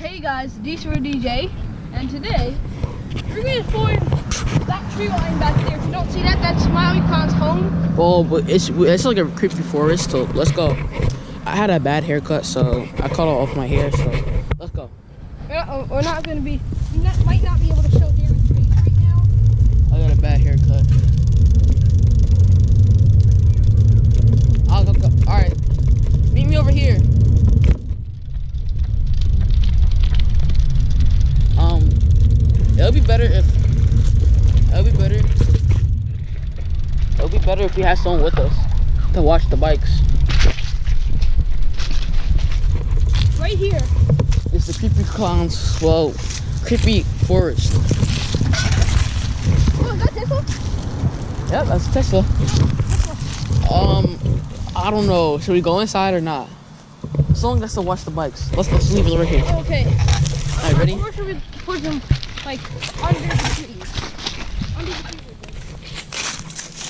Hey guys, Diesel DJ, and today we're gonna find that tree line back there. If you don't see that, that's Smiley Clown's home. Oh, but it's it's like a creepy forest. So let's go. I had a bad haircut, so I cut off my hair. So let's go. We're not, we're not gonna be, we not, might not be able to show Darren's face right now. I got a bad haircut. I'll go. go. All right, meet me over here. Um, it'll be better if it'll be better. It'll be better if we have someone with us to watch the bikes. Right here. It's the creepy clowns. Well, creepy forest. Oh, is that Tesla? Yep, that's Tesla. Um, I don't know. Should we go inside or not? Someone has to watch the bikes. Let's let's leave it right here. Okay. All right, ready? Or should we put them like under the trees? Under the trees.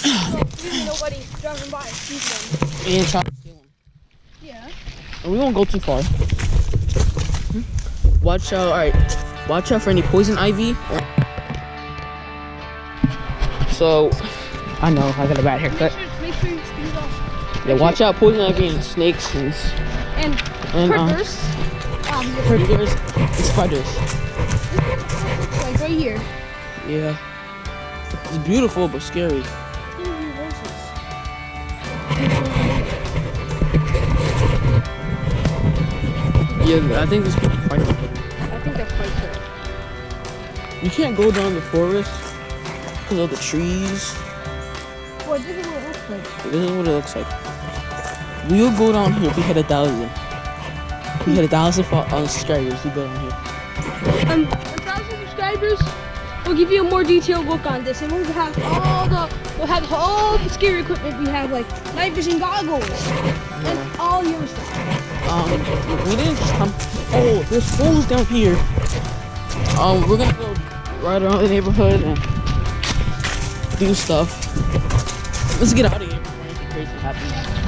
So even nobody driving by sees them. And try to steal them. Yeah. And we won't go too far. Hmm? Watch out. All right. Watch out for any poison ivy. So, I know I got a bad Make haircut. sure, make sure you speed off. Yeah, watch out poison ivy and snakes and And and um, predators. Um, predators and spiders. Right here. Yeah. It's beautiful but scary. Yeah, I think this could be quite fun. I think that's quite fair. You can't go down the forest because of the trees. Well, this is what it looks like. This is what it looks like. We'll go down here if we hit a thousand. We hit a thousand fo- uh, subscribers, we go down here. Um, subscribers. We'll give you a more detailed look on this, and we'll have all the we'll have all the scary equipment we have, like night vision goggles and all your stuff. Um, we didn't just come. Oh, there's fools down here. Um, we're gonna go right around the neighborhood and do stuff. Let's get out of here before anything crazy happens.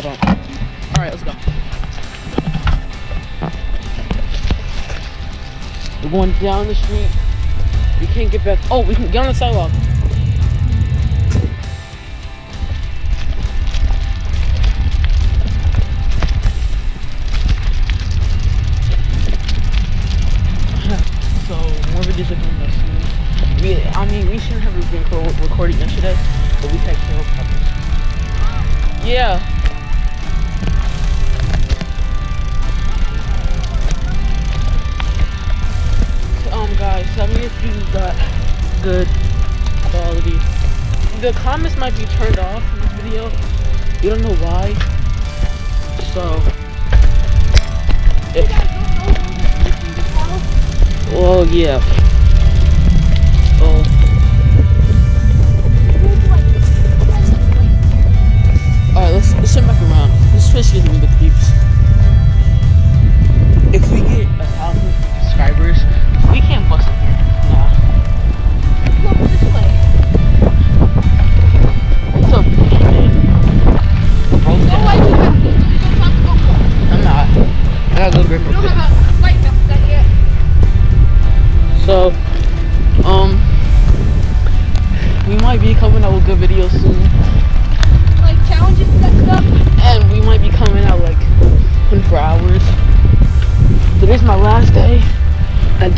Hold on. All right, let's go. We're going down the street. We can't get back. Oh, we can get on the sidewalk. so more videos are coming soon. We, I mean, we shouldn't have been reco- recording yesterday, but we had camera problems. Yeah. Guys, tell me if you got good quality. The comments might be turned off in this video. You don't know why. So, if, well, yeah. Oh,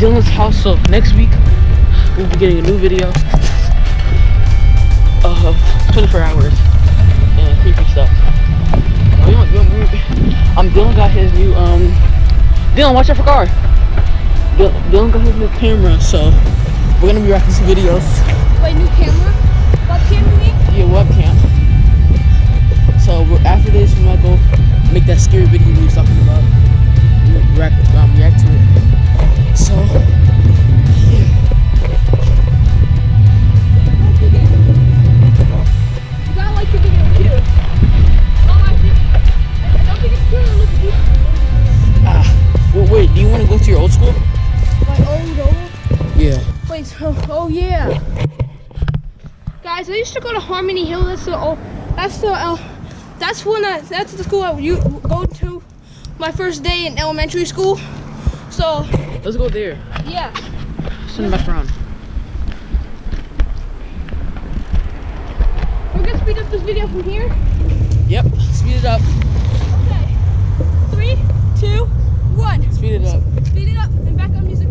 Dylan's house, so next week we'll be getting a new video of 24 hours and creepy stuff. We want- we want- we- Um, Dylan got his new um. Dylan, watch out for car. Dylan, Dylan got his new camera, so we're gonna be rocking some videos. Wait, new camera. What camera you mean? Yeah, webcam. So we're, after this, we might go make that scary video we was talking about. React, um, react to it. Used to go to Harmony Hill. That's the oh, that's the uh, that's when I, that's the school I you go to my first day in elementary school. So Let's go there. yeah. Send back around. We're gonna speed up this video from here. Yep. Speed it up. Okay. Three, two, one. Speed it up. Speed it up and music turning on right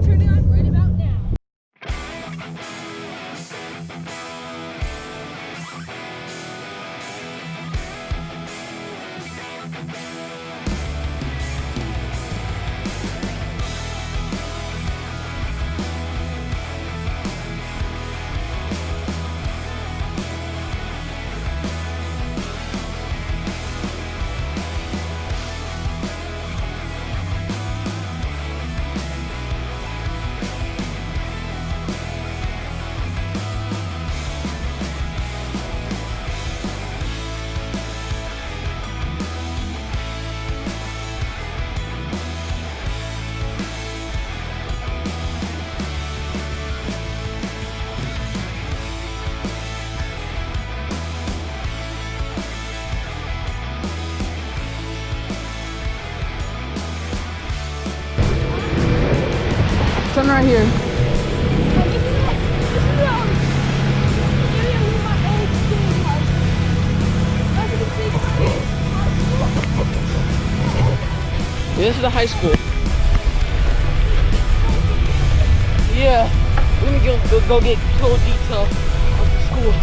Is the high school. Yeah. We're gonna go, go, go get full detail of the school.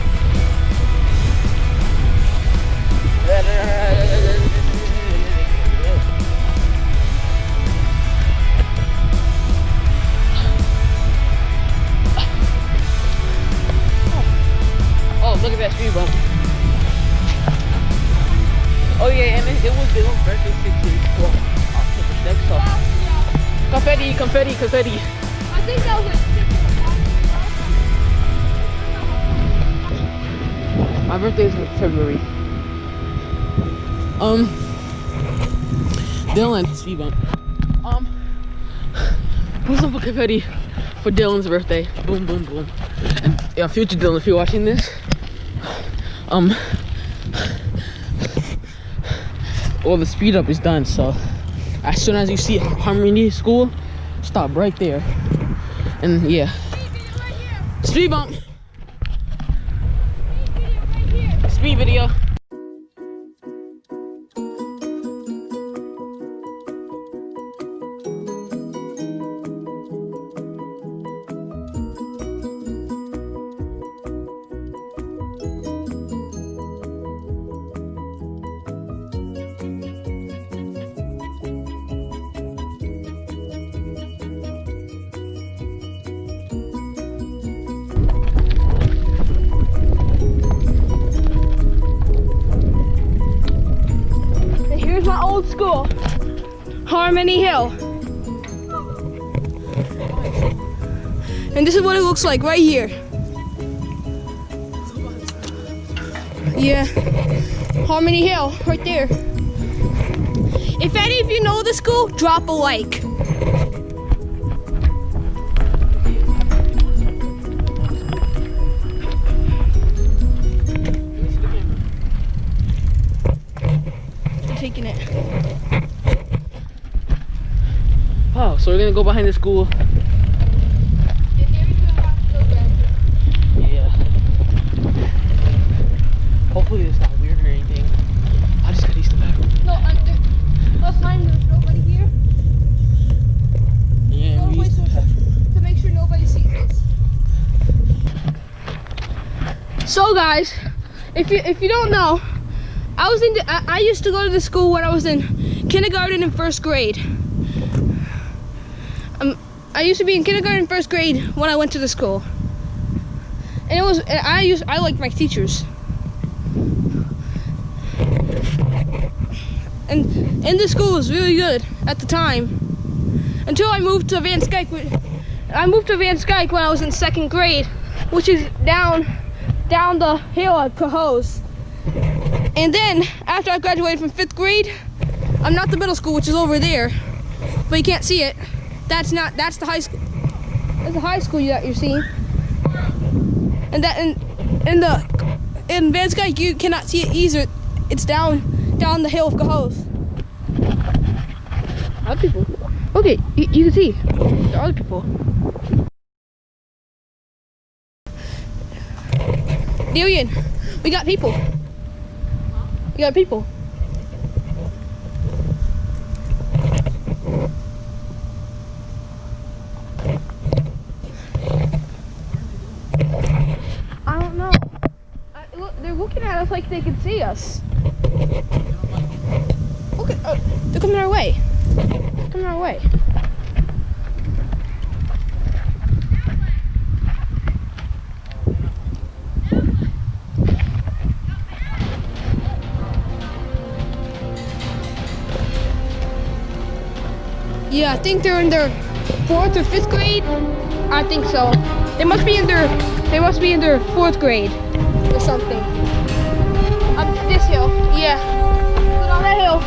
Oh, oh, look at that speed bump. Oh yeah, and it, it was was birthday six years. Next. Yeah. Confetti, confetti, confetti. I think that was like My birthday is in February. Um, Dylan, speed bump. Um, put some confetti for Dylan's birthday. Boom, boom, boom. And yeah, future Dylan, if you're watching this, um, well, the speed up is done. So as soon as you see Harmony School, stop right there. And yeah, speed bump, speed video. And Harmony Hill. And this is what it looks like right here. Yeah, Harmony Hill, right there. If any of you know the school, drop a like. Taking it. Oh, so we're gonna go behind the school. Yeah. Hopefully it's not weird or anything. I just gotta use the bathroom. No, there, last time there's nobody here. Yeah, No we place used the to, to make sure nobody sees this. So guys, if you if you don't know, I was in I, I used to go to the school when I was in kindergarten and first grade. I used to be in kindergarten first grade when I went to the school. And it was I used I liked my teachers. And and the school was really good at the time until I moved to Van Schaick. I moved to Van Schaick when I was in second grade, which is down down the hill at Cohoes. And then after I graduated from fifth grade, I'm not the middle school, which is over there, but you can't see it. That's not. That's the high school. That's the high school that you're seeing. And that in in the in Van Sky you cannot see it either. It's down down the hill of Cohoes. Other people. Okay, you, you can see. There are other people. Dillian, we got people. We got people. I don't know. I, look, they're looking at us like they can see us. Look at, uh, they're coming our way. They're coming our way. Yeah, I think they're in their fourth or fifth grade. I think so. They must be in their they must be in their fourth grade or something. This hill. Yeah. Go down that hill.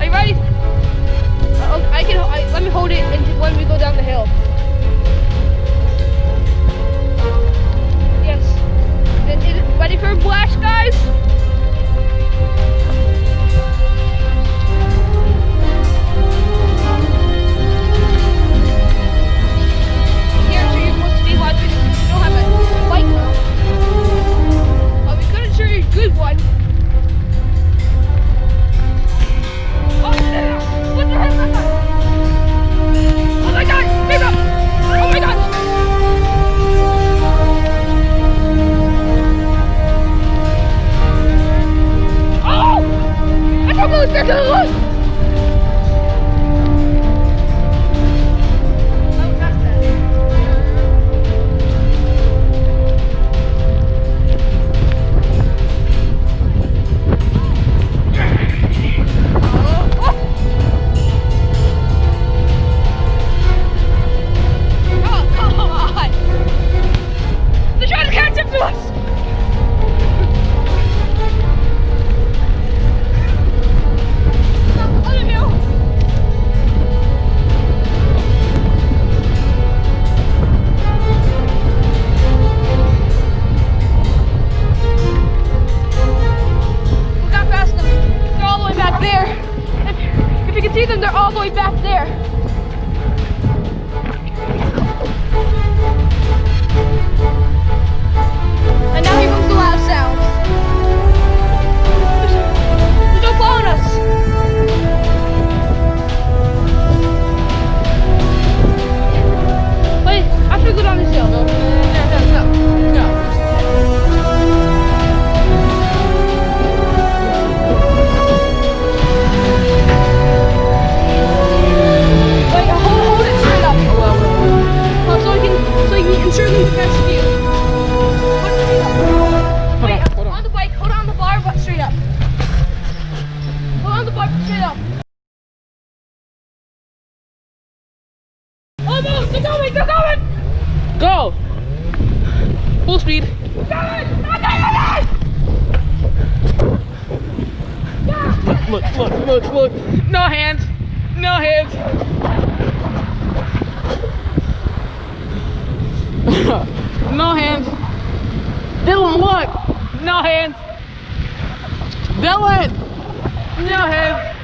Are you ready? Uh, I can. I, let me hold it until when we go down the hill. Yes. Ready for a blast, guys? Look, look, look, look. No hands. No hands. no hands. Dylan, look. No hands. Dylan. No hands.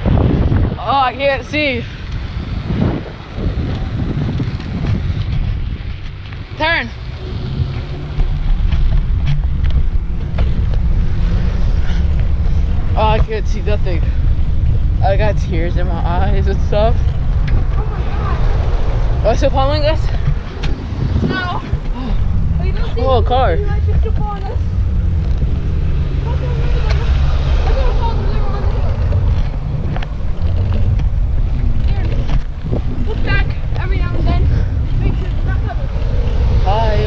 Oh, I can't see. Turn. Oh, I can't see nothing. I got tears in my eyes and stuff. Oh, my oh, still following us? No. Oh, you don't see Oh, a car. You might just jump on us. We're gonna fall the river on the hill. Here. Look back every now and then. Make sure it's not covered. Hi.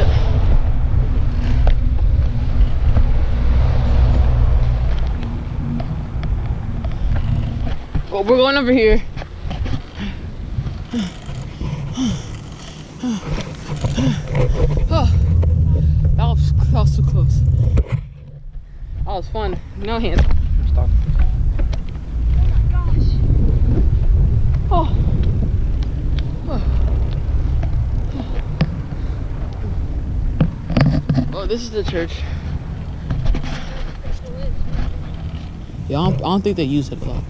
We're going over here. Oh, that was, that was so close. That was fun. No hands. Stop. Gosh. Oh. Oh, this is the church. Yeah, I don't, I don't think they use it a lot.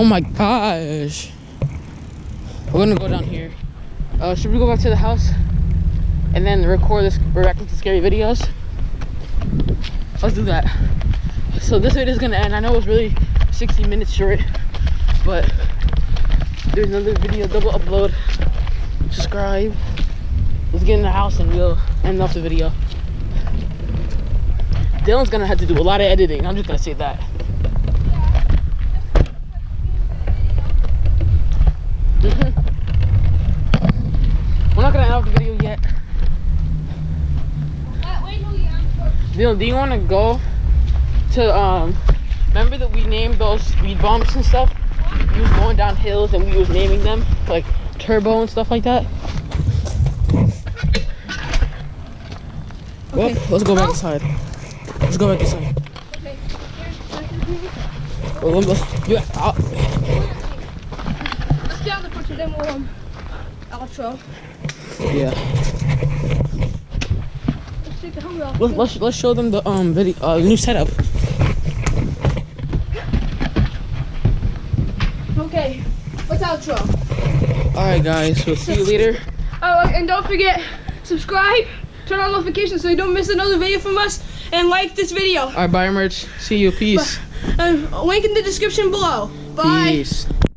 Oh my gosh. We're gonna go down here. Uh, should we go back to the house and then record this reacting to scary videos? Let's do that. So this video is gonna end. I know it was really 60 minutes short, but there's another video double upload. Subscribe. Let's get in the house and we'll end off the video. Dylan's gonna have to do a lot of editing. I'm just gonna say that. Mhm. We're not gonna end off the video yet. Dylan, do you wanna go to um remember that we named those speed bumps and stuff? We was going down hills and we was naming them like turbo and stuff like that. Well, let's go back inside. Let's go back inside. Okay. Well, let me- yeah, I'll- Let's get out the picture, then we'll um, outro. yeah. Let's the helmet off. Let's, let's let's show them the um video uh new setup. Okay. What's outro? All right, guys. We'll see you later. Oh, and don't forget, subscribe, turn on notifications so you don't miss another video from us, and like this video. All right, bye, merch. See you. Peace. Uh, link in the description below. Bye. Peace.